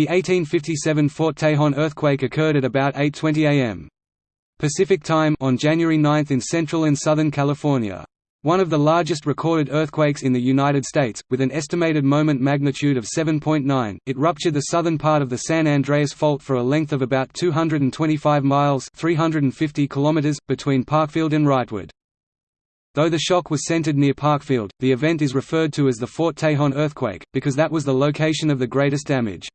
The 1857 Fort Tejon earthquake occurred at about 8.20 am. Pacific Time on January 9 in central and southern California. One of the largest recorded earthquakes in the United States, with an estimated moment magnitude of 7.9, it ruptured the southern part of the San Andreas Fault for a length of about 225 miles 350 kilometers, between Parkfield and Wrightwood. Though the shock was centered near Parkfield, the event is referred to as the Fort Tejon earthquake, because that was the location of the greatest damage.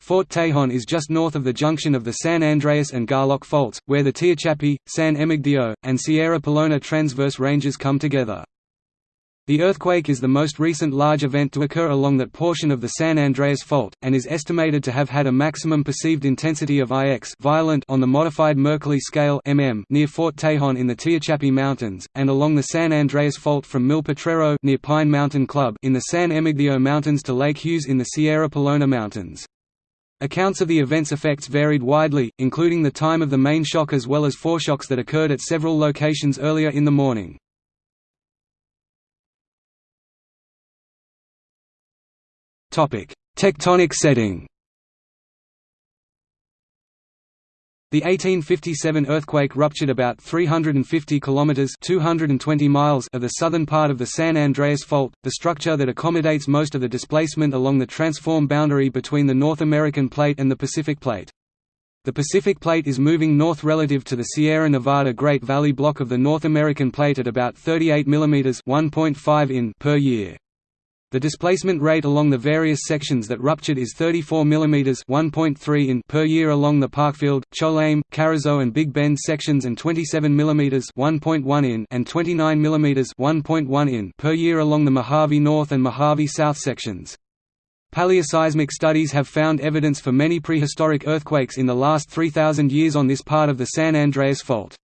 Fort Tejon is just north of the junction of the San Andreas and Garlock faults, where the Tehachapi, San Emigdio, and Sierra Pelona transverse ranges come together. The earthquake is the most recent large event to occur along that portion of the San Andreas Fault, and is estimated to have had a maximum perceived intensity of IX violent on the modified Mercalli scale mm near Fort Tejon in the Tehachapi Mountains, and along the San Andreas Fault from Mil near Pine Mountain Club in the San Emigdio Mountains to Lake Hughes in the Sierra Pelona Mountains. Accounts of the event's effects varied widely, including the time of the main shock as well as foreshocks that occurred at several locations earlier in the morning. Tectonic setting The 1857 earthquake ruptured about 350 kilometers (220 miles) of the southern part of the San Andreas Fault, the structure that accommodates most of the displacement along the transform boundary between the North American Plate and the Pacific Plate. The Pacific Plate is moving north relative to the Sierra Nevada Great Valley block of the North American Plate at about 38 mm (1.5 in) per year. The displacement rate along the various sections that ruptured is 34 mm 1.3 in per year along the Parkfield, Cholame, Carrizo and Big Bend sections and 27 mm 1.1 in and 29 mm 1.1 in per year along the Mojave North and Mojave South sections. Paleoseismic studies have found evidence for many prehistoric earthquakes in the last 3,000 years on this part of the San Andreas Fault.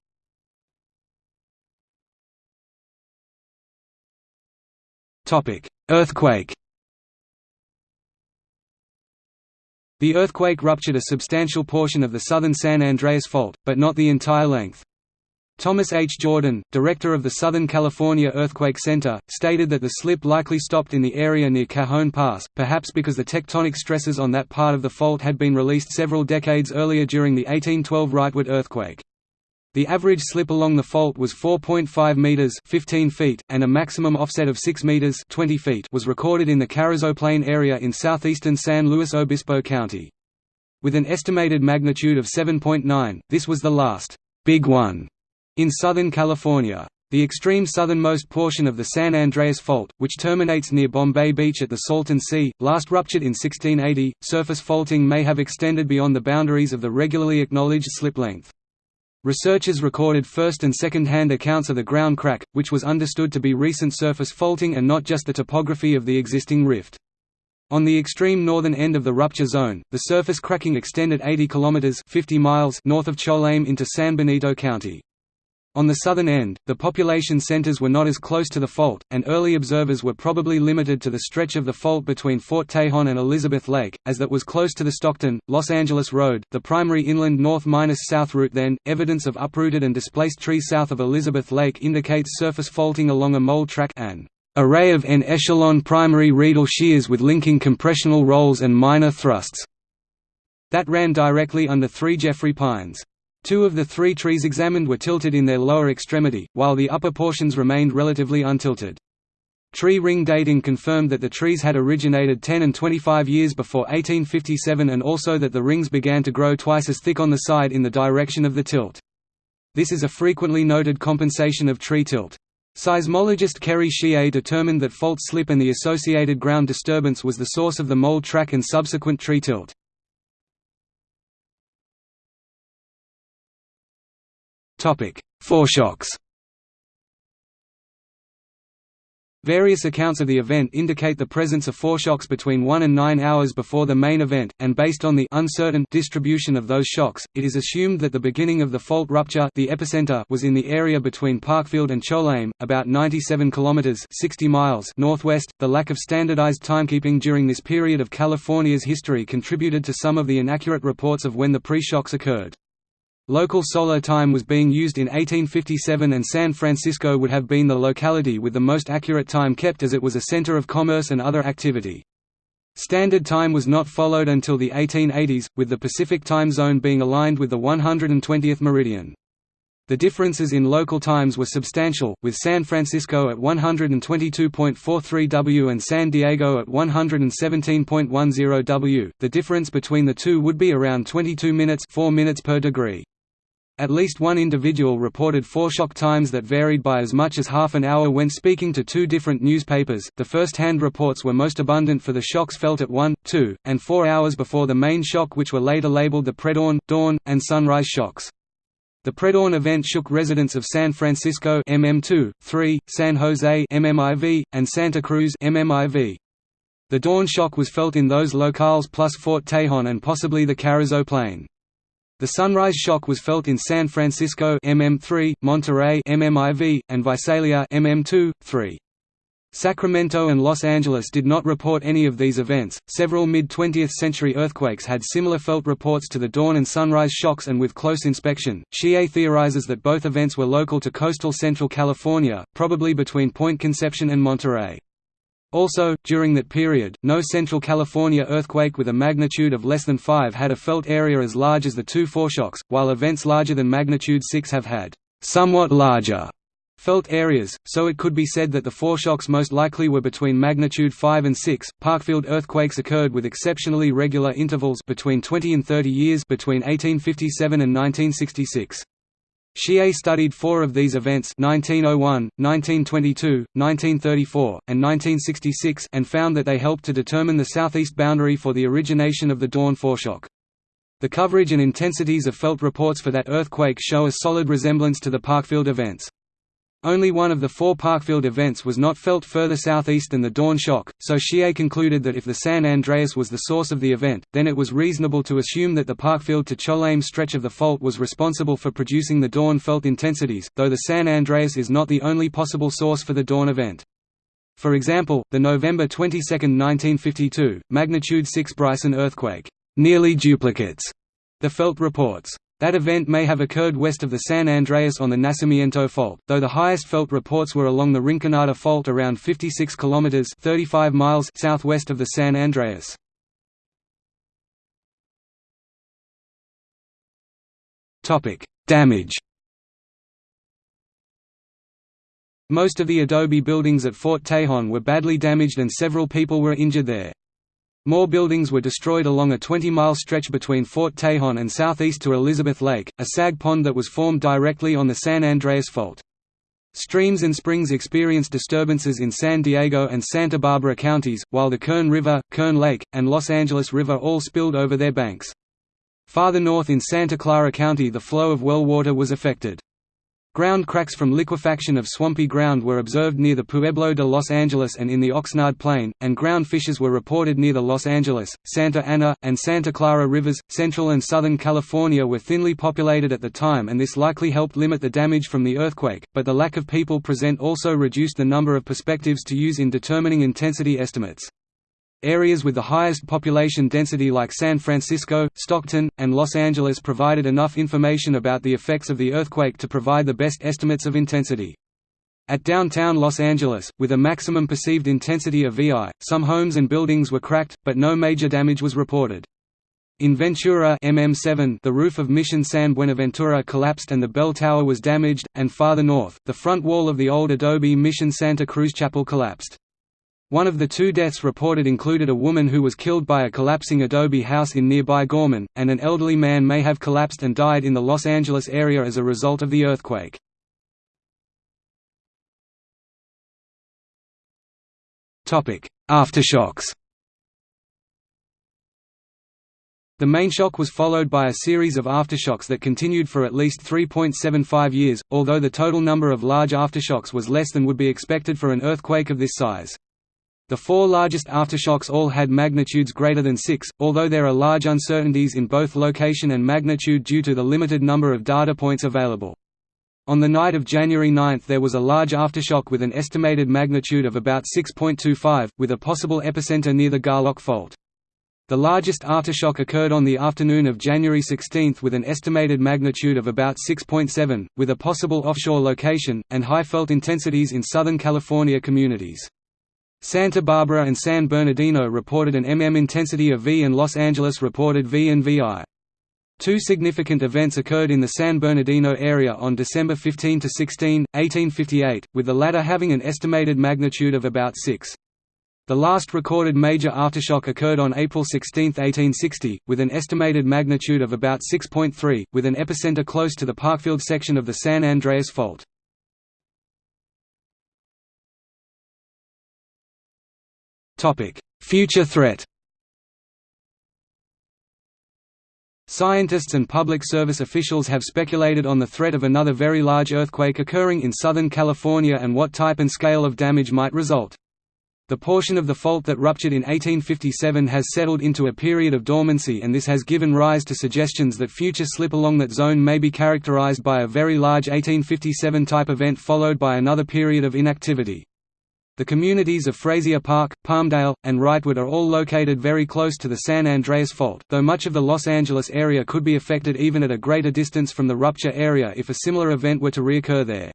Topic: Earthquake. The earthquake ruptured a substantial portion of the southern San Andreas Fault, but not the entire length. Thomas H. Jordan, director of the Southern California Earthquake Center, stated that the slip likely stopped in the area near Cajon Pass, perhaps because the tectonic stresses on that part of the fault had been released several decades earlier during the 1812 Wrightwood earthquake. The average slip along the fault was 4.5 meters (15 feet), and a maximum offset of 6 meters (20 feet) was recorded in the Carrizo Plain area in southeastern San Luis Obispo County. With an estimated magnitude of 7.9, this was the last big one in Southern California. The extreme southernmost portion of the San Andreas Fault, which terminates near Bombay Beach at the Salton Sea, last ruptured in 1680. Surface faulting may have extended beyond the boundaries of the regularly acknowledged slip length. Researchers recorded first- and second-hand accounts of the ground crack, which was understood to be recent surface faulting and not just the topography of the existing rift. On the extreme northern end of the rupture zone, the surface cracking extended 80 kilometers (50 miles) north of Cholame into San Benito County. On the southern end, the population centers were not as close to the fault, and early observers were probably limited to the stretch of the fault between Fort Tejon and Elizabeth Lake, as that was close to the Stockton, Los Angeles Road, the primary inland north-south route then. Evidence of uprooted and displaced trees south of Elizabeth Lake indicates surface faulting along a mole track an array of en-echelon primary radial shears with linking compressional rolls and minor thrusts that ran directly under three Jeffrey pines. Two of the three trees examined were tilted in their lower extremity, while the upper portions remained relatively untilted. Tree ring dating confirmed that the trees had originated 10 and 25 years before 1857 and also that the rings began to grow twice as thick on the side in the direction of the tilt. This is a frequently noted compensation of tree tilt. Seismologist Kerry Sieh determined that fault slip and the associated ground disturbance was the source of the mole track and subsequent tree tilt. Foreshocks Various accounts of the event indicate the presence of foreshocks between 1 and 9 hours before the main event, and based on the uncertain distribution of those shocks, it is assumed that the beginning of the fault rupture the epicenter was in the area between Parkfield and Cholame, about 97 kilometers (60 miles) northwest. The lack of standardized timekeeping during this period of California's history contributed to some of the inaccurate reports of when the pre-shocks occurred. Local solar time was being used in 1857 and San Francisco would have been the locality with the most accurate time kept as it was a center of commerce and other activity. Standard Time was not followed until the 1880s, with the Pacific Time Zone being aligned with the 120th meridian. The differences in local times were substantial, with San Francisco at 122.43 W and San Diego at 117.10 W. The difference between the two would be around 22 minutes, 4 minutes per degree. At least one individual reported foreshock times that varied by as much as half an hour when speaking to two different newspapers. The first-hand reports were most abundant for the shocks felt at 1, 2, and 4 hours before the main shock which were later labeled the predawn, dawn, and sunrise shocks. The predawn event shook residents of San Francisco MM2, 3, San Jose MMIV, and Santa Cruz MMIV. The dawn shock was felt in those locales plus Fort Tejon and possibly the Carrizo Plain. The sunrise shock was felt in San Francisco MM3, Monterey MMIV, and Visalia MM2, 3. Sacramento and Los Angeles did not report any of these events. Several mid 20th century earthquakes had similar felt reports to the dawn and sunrise shocks, and with close inspection, Sieh theorizes that both events were local to coastal central California, probably between Point Conception and Monterey. Also, during that period, no Central California earthquake with a magnitude of less than 5 had a felt area as large as the two foreshocks, while events larger than magnitude 6 have had somewhat larger felt areas, so it could be said that the foreshocks most likely were between magnitude 5 and 6. Parkfield earthquakes occurred with exceptionally regular intervals between 20 and 30 years between 1857 and 1966. Sieh studied four of these events 1901, 1922, 1934, and 1966 and found that they helped to determine the southeast boundary for the origination of the dawn foreshock. The coverage and intensities of felt reports for that earthquake show a solid resemblance to the Parkfield events. Only one of the four Parkfield events was not felt further southeast than the dawn shock, so Sieh concluded that if the San Andreas was the source of the event, then it was reasonable to assume that the Parkfield to Cholame stretch of the fault was responsible for producing the dawn felt intensities, though the San Andreas is not the only possible source for the dawn event. For example, the November 22, 1952, magnitude 6 Bryson earthquake nearly duplicates the felt reports. That event may have occurred west of the San Andreas on the Nacimiento Fault, though the highest felt reports were along the Rinconada Fault around 56 kilometers (35 miles) southwest of the San Andreas. Topic: Damage. Most of the adobe buildings at Fort Tejon were badly damaged and several people were injured there. More buildings were destroyed along a 20-mile stretch between Fort Tejon and southeast to Elizabeth Lake, a sag pond that was formed directly on the San Andreas Fault. Streams and springs experienced disturbances in San Diego and Santa Barbara counties, while the Kern River, Kern Lake, and Los Angeles River all spilled over their banks. Farther north in Santa Clara County the flow of well water was affected. Ground cracks from liquefaction of swampy ground were observed near the Pueblo de Los Angeles and in the Oxnard Plain, and ground fissures were reported near the Los Angeles, Santa Ana, and Santa Clara rivers. Central and Southern California were thinly populated at the time, and this likely helped limit the damage from the earthquake, but the lack of people present also reduced the number of perspectives to use in determining intensity estimates. Areas with the highest population density like San Francisco, Stockton, and Los Angeles provided enough information about the effects of the earthquake to provide the best estimates of intensity. At downtown Los Angeles, with a maximum perceived intensity of VI, some homes and buildings were cracked, but no major damage was reported. In Ventura MM7, the roof of Mission San Buenaventura collapsed and the bell tower was damaged, and farther north, the front wall of the old adobe Mission Santa Cruz Chapel collapsed. One of the two deaths reported included a woman who was killed by a collapsing adobe house in nearby Gorman, and an elderly man may have collapsed and died in the Los Angeles area as a result of the earthquake. Aftershocks The main shock was followed by a series of aftershocks that continued for at least 3.75 years, although the total number of large aftershocks was less than would be expected for an earthquake of this size. The four largest aftershocks all had magnitudes greater than 6, although there are large uncertainties in both location and magnitude due to the limited number of data points available. On the night of January 9 there was a large aftershock with an estimated magnitude of about 6.25, with a possible epicenter near the Garlock Fault. The largest aftershock occurred on the afternoon of January 16 with an estimated magnitude of about 6.7, with a possible offshore location, and high felt intensities in Southern California communities. Santa Barbara and San Bernardino reported an mm intensity of V and Los Angeles reported V and VI. Two significant events occurred in the San Bernardino area on December 15–16, 1858, with the latter having an estimated magnitude of about 6. The last recorded major aftershock occurred on April 16, 1860, with an estimated magnitude of about 6.3, with an epicenter close to the Parkfield section of the San Andreas Fault. Future threat Scientists and public service officials have speculated on the threat of another very large earthquake occurring in Southern California and what type and scale of damage might result. The portion of the fault that ruptured in 1857 has settled into a period of dormancy and this has given rise to suggestions that future slip along that zone may be characterized by a very large 1857 type event followed by another period of inactivity. The communities of Frazier Park, Palmdale, and Wrightwood are all located very close to the San Andreas Fault, though much of the Los Angeles area could be affected even at a greater distance from the rupture area if a similar event were to reoccur there.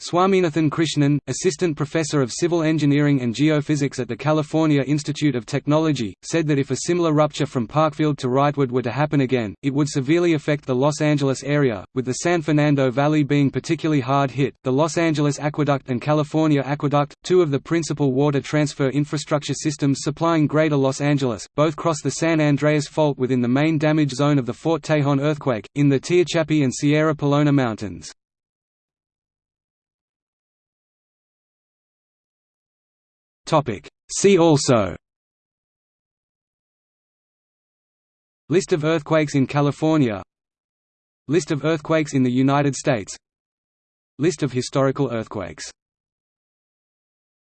Swaminathan Krishnan, Assistant Professor of Civil Engineering and Geophysics at the California Institute of Technology, said that if a similar rupture from Parkfield to Wrightwood were to happen again, it would severely affect the Los Angeles area, with the San Fernando Valley being particularly hard hit. The Los Angeles Aqueduct and California Aqueduct, two of the principal water transfer infrastructure systems supplying Greater Los Angeles, both cross the San Andreas Fault within the main damage zone of the Fort Tejon earthquake, in the Tehachapi and Sierra Pelona Mountains. See also. List of earthquakes in California. List of earthquakes in the United States. List of historical earthquakes